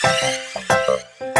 ちょっと。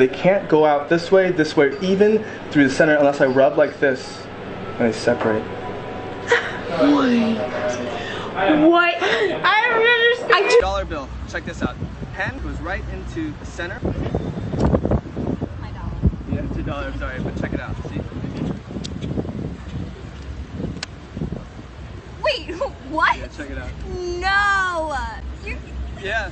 They can't go out this way, this way, even through the center unless I rub like this and they separate. What? What? I don't understand. I Dollar bill. Check this out. Pen goes right into the center. My dollar. Yeah, two dollars. Sorry, but check it out. See? Wait, what? Yeah, check it out. No. You Yeah.